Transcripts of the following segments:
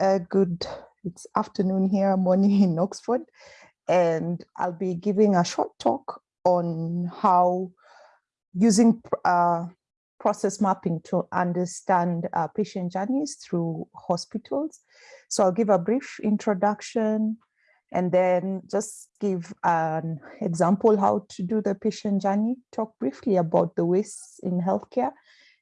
uh, good, it's afternoon here, morning in Oxford, and I'll be giving a short talk on how using uh, process mapping to understand uh, patient journeys through hospitals. So I'll give a brief introduction and then just give an example how to do the patient journey, talk briefly about the waste in healthcare,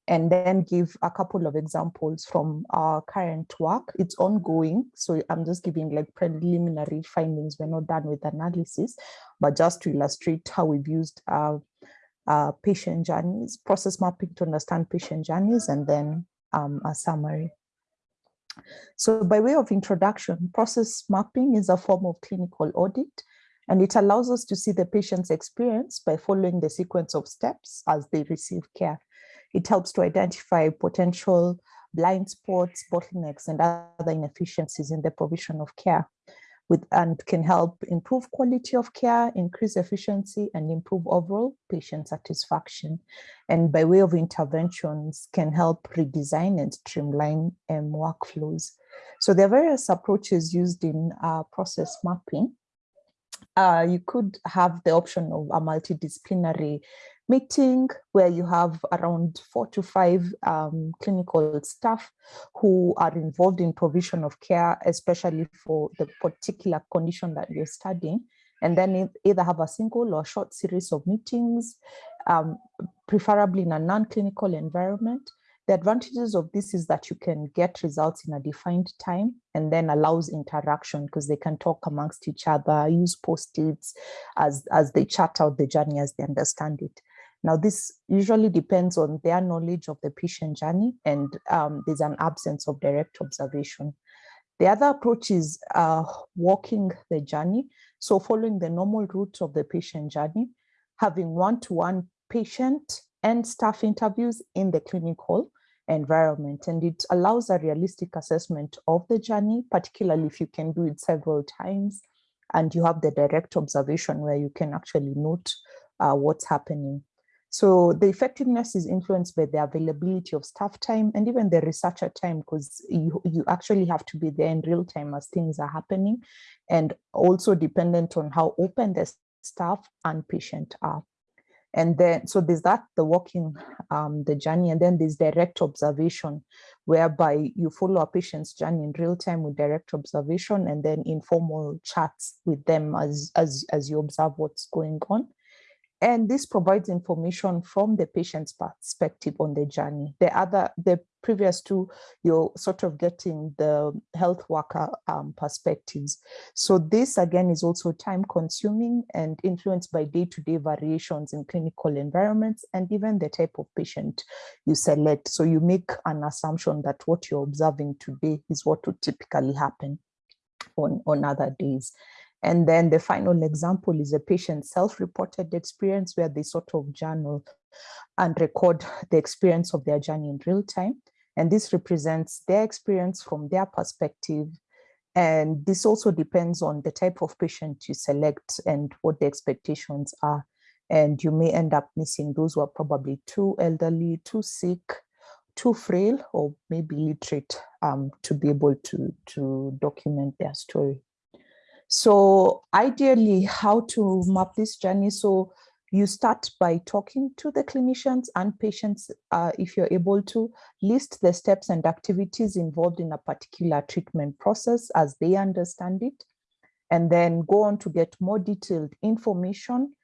and then give a couple of examples from our current work. It's ongoing, so I'm just giving like preliminary findings. We're not done with analysis, but just to illustrate how we've used uh, uh, patient journeys, process mapping to understand patient journeys, and then um, a summary. So by way of introduction, process mapping is a form of clinical audit, and it allows us to see the patient's experience by following the sequence of steps as they receive care. It helps to identify potential blind spots, bottlenecks, and other inefficiencies in the provision of care with, and can help improve quality of care, increase efficiency, and improve overall patient satisfaction. And by way of interventions, can help redesign and streamline um, workflows. So there are various approaches used in uh, process mapping. Uh, you could have the option of a multidisciplinary meeting where you have around four to five um, clinical staff who are involved in provision of care, especially for the particular condition that you're studying. And then either have a single or short series of meetings, um, preferably in a non-clinical environment. The advantages of this is that you can get results in a defined time and then allows interaction because they can talk amongst each other, use post-its as, as they chat out the journey as they understand it. Now, this usually depends on their knowledge of the patient journey and um, there's an absence of direct observation. The other approach is uh, walking the journey. So following the normal route of the patient journey, having one-to-one -one patient and staff interviews in the clinical environment. And it allows a realistic assessment of the journey, particularly if you can do it several times and you have the direct observation where you can actually note uh, what's happening. So the effectiveness is influenced by the availability of staff time and even the researcher time because you, you actually have to be there in real time as things are happening and also dependent on how open the staff and patient are. And then, so there's that, the walking um, the journey, and then there's direct observation, whereby you follow a patient's journey in real time with direct observation and then informal chats with them as, as, as you observe what's going on. And this provides information from the patient's perspective on the journey. The other, the previous two, you're sort of getting the health worker um, perspectives. So this again is also time consuming and influenced by day-to-day -day variations in clinical environments and even the type of patient you select. So you make an assumption that what you're observing today is what would typically happen on, on other days. And then the final example is a patient self-reported experience where they sort of journal and record the experience of their journey in real time. And this represents their experience from their perspective. And this also depends on the type of patient you select and what the expectations are. And you may end up missing those who are probably too elderly, too sick, too frail, or maybe literate um, to be able to, to document their story. So ideally, how to map this journey? So you start by talking to the clinicians and patients, uh, if you're able to, list the steps and activities involved in a particular treatment process as they understand it, and then go on to get more detailed information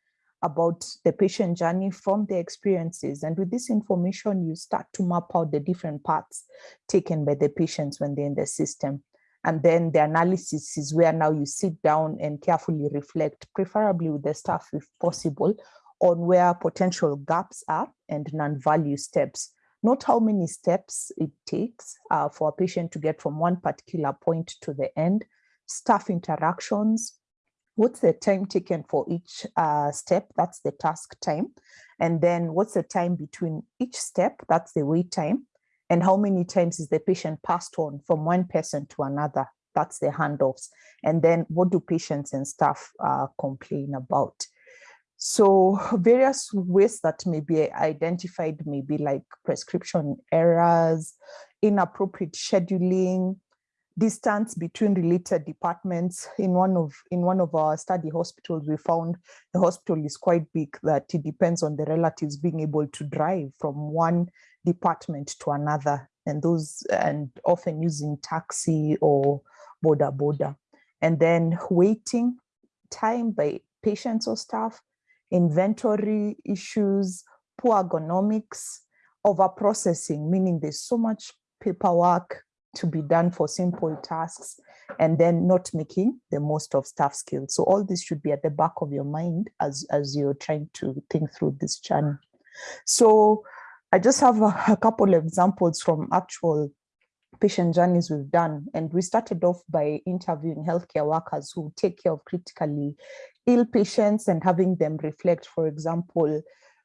about the patient journey from their experiences. And with this information, you start to map out the different paths taken by the patients when they're in the system. And then the analysis is where now you sit down and carefully reflect, preferably with the staff if possible, on where potential gaps are and non-value steps. Not how many steps it takes uh, for a patient to get from one particular point to the end, staff interactions, what's the time taken for each uh, step, that's the task time, and then what's the time between each step, that's the wait time, and how many times is the patient passed on from one person to another? That's the handoffs. And then what do patients and staff uh, complain about? So various ways that may be identified may be like prescription errors inappropriate scheduling distance between related departments. In one of in one of our study hospitals, we found the hospital is quite big that it depends on the relatives being able to drive from one department to another, and those and often using taxi or boda boda And then waiting time by patients or staff, inventory issues, poor ergonomics, over processing, meaning there's so much paperwork to be done for simple tasks and then not making the most of staff skills. So all this should be at the back of your mind as, as you're trying to think through this channel So I just have a, a couple of examples from actual patient journeys we've done. And we started off by interviewing healthcare workers who take care of critically ill patients and having them reflect, for example,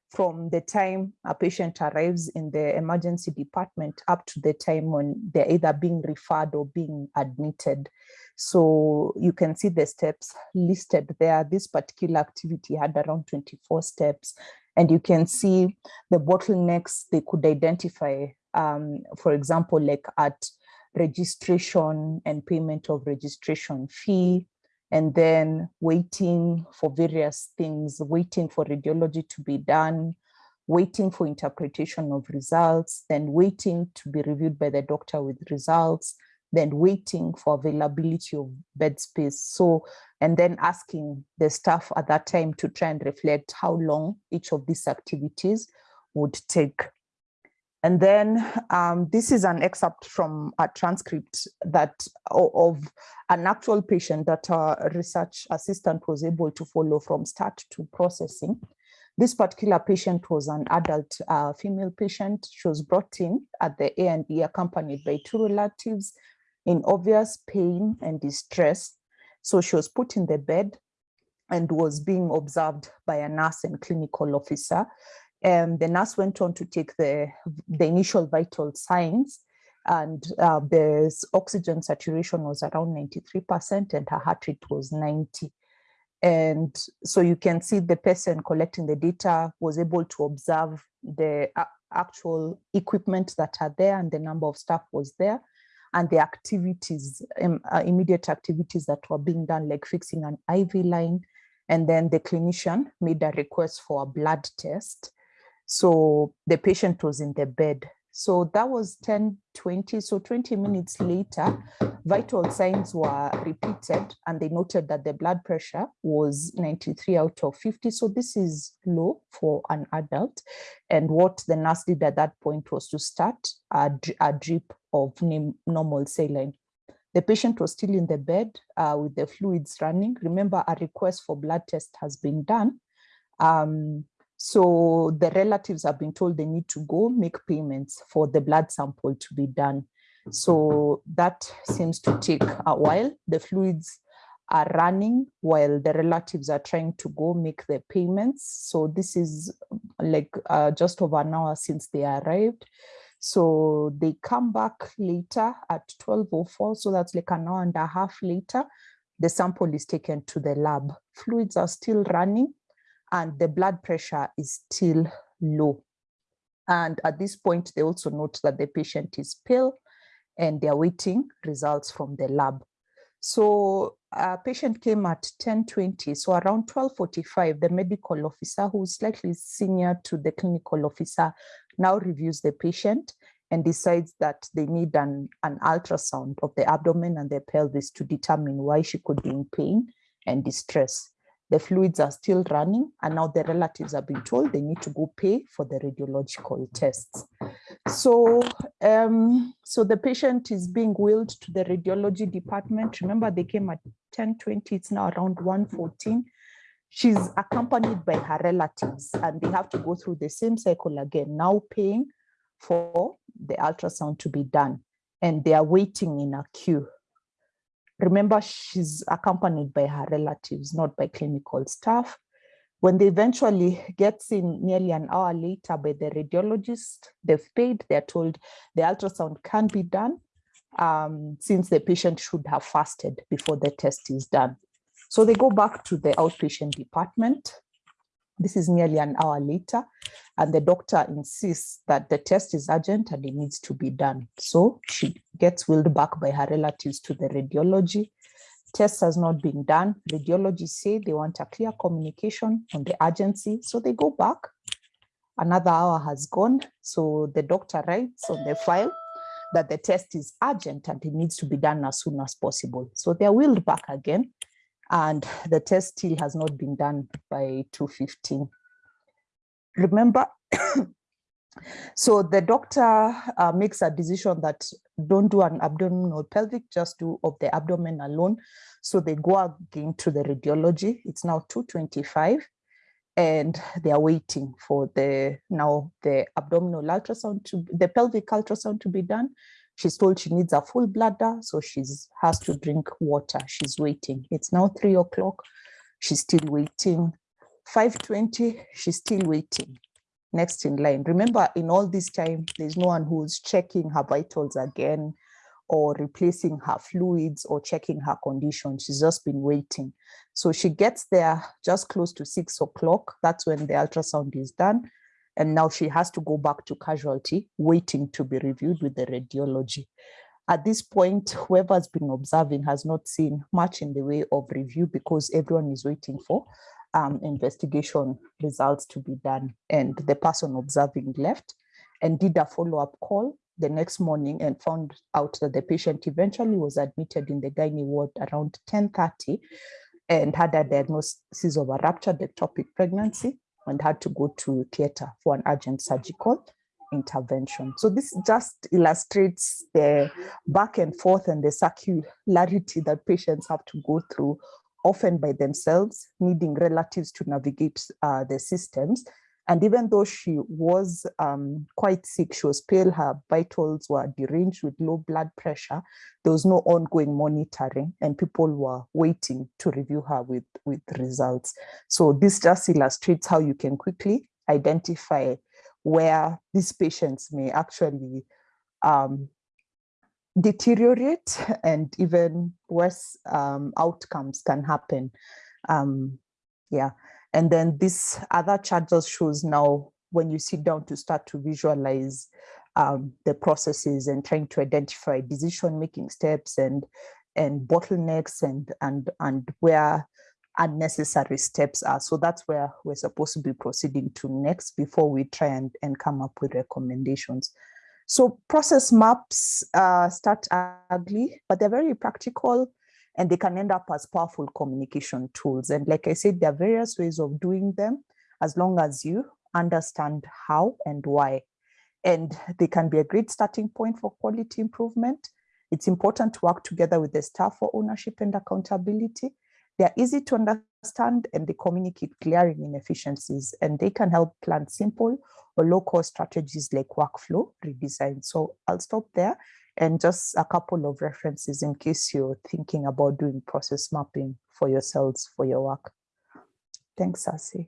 from the time a patient arrives in the emergency department up to the time when they're either being referred or being admitted. So you can see the steps listed there. This particular activity had around 24 steps. And you can see the bottlenecks they could identify, um, for example, like at registration and payment of registration fee, and then waiting for various things, waiting for radiology to be done, waiting for interpretation of results, then waiting to be reviewed by the doctor with results, then waiting for availability of bed space. So, and then asking the staff at that time to try and reflect how long each of these activities would take. And then um, this is an excerpt from a transcript that of an actual patient that a research assistant was able to follow from start to processing. This particular patient was an adult uh, female patient. She was brought in at the A&E accompanied by two relatives in obvious pain and distress. So she was put in the bed and was being observed by a nurse and clinical officer. Um, the nurse went on to take the, the initial vital signs and uh, the oxygen saturation was around 93% and her heart rate was 90. And so you can see the person collecting the data was able to observe the actual equipment that are there and the number of staff was there and the activities, um, uh, immediate activities that were being done, like fixing an IV line. And then the clinician made a request for a blood test. So the patient was in the bed. So that was 10, 20. So 20 minutes later, vital signs were repeated and they noted that the blood pressure was 93 out of 50. So this is low for an adult. And what the nurse did at that point was to start a, a drip of normal saline. The patient was still in the bed uh, with the fluids running. Remember, a request for blood test has been done. Um, so the relatives have been told they need to go make payments for the blood sample to be done. So that seems to take a while. The fluids are running while the relatives are trying to go make the payments. So this is like uh, just over an hour since they arrived. So they come back later at 12.04, so that's like an hour and a half later. The sample is taken to the lab. Fluids are still running and the blood pressure is still low. And at this point, they also note that the patient is pale and they're waiting results from the lab. So a patient came at 10.20, so around 12.45, the medical officer, who's slightly senior to the clinical officer, now reviews the patient and decides that they need an, an ultrasound of the abdomen and the pelvis to determine why she could be in pain and distress the fluids are still running and now the relatives have been told they need to go pay for the radiological tests. So, um, so the patient is being wheeled to the radiology department. Remember they came at 10.20, it's now around 1.14. She's accompanied by her relatives and they have to go through the same cycle again, now paying for the ultrasound to be done. And they are waiting in a queue Remember, she's accompanied by her relatives, not by clinical staff. When they eventually get seen nearly an hour later by the radiologist, they've paid, they're told the ultrasound can be done um, since the patient should have fasted before the test is done. So they go back to the outpatient department. This is nearly an hour later, and the doctor insists that the test is urgent and it needs to be done. So she gets wheeled back by her relatives to the radiology. Test has not been done. Radiology say they want a clear communication on the urgency. So they go back. Another hour has gone. So the doctor writes on the file that the test is urgent and it needs to be done as soon as possible. So they're wheeled back again and the test still has not been done by 2.15. Remember, so the doctor uh, makes a decision that don't do an abdominal pelvic, just do of the abdomen alone. So they go again to the radiology. It's now 225 and they are waiting for the now the abdominal ultrasound to the pelvic ultrasound to be done. She's told she needs a full bladder, so she's has to drink water. She's waiting. It's now three o'clock. She's still waiting. 520, she's still waiting next in line. Remember, in all this time, there's no one who's checking her vitals again or replacing her fluids or checking her condition. She's just been waiting. So she gets there just close to six o'clock. That's when the ultrasound is done. And now she has to go back to casualty, waiting to be reviewed with the radiology. At this point, whoever's been observing has not seen much in the way of review because everyone is waiting for um, investigation results to be done. And the person observing left and did a follow-up call the next morning and found out that the patient eventually was admitted in the gynae ward around 10.30 and had a diagnosis of a ruptured ectopic pregnancy and had to go to theater for an urgent surgical intervention. So this just illustrates the back and forth and the circularity that patients have to go through often by themselves, needing relatives to navigate uh, the systems. And even though she was um, quite sick, she was pale, her vitals were deranged with low blood pressure, there was no ongoing monitoring and people were waiting to review her with, with results. So this just illustrates how you can quickly identify where these patients may actually um, deteriorate and even worse um, outcomes can happen. Um, yeah, and then this other chart just shows now when you sit down to start to visualize um, the processes and trying to identify decision-making steps and and bottlenecks and and and where unnecessary steps are. So that's where we're supposed to be proceeding to next before we try and, and come up with recommendations. So process maps uh, start ugly, but they're very practical and they can end up as powerful communication tools. And like I said, there are various ways of doing them as long as you understand how and why. And they can be a great starting point for quality improvement. It's important to work together with the staff for ownership and accountability. They're easy to understand and they communicate glaring inefficiencies and they can help plan simple or low-cost strategies like workflow redesign. So I'll stop there and just a couple of references in case you're thinking about doing process mapping for yourselves for your work. Thanks, Sasi.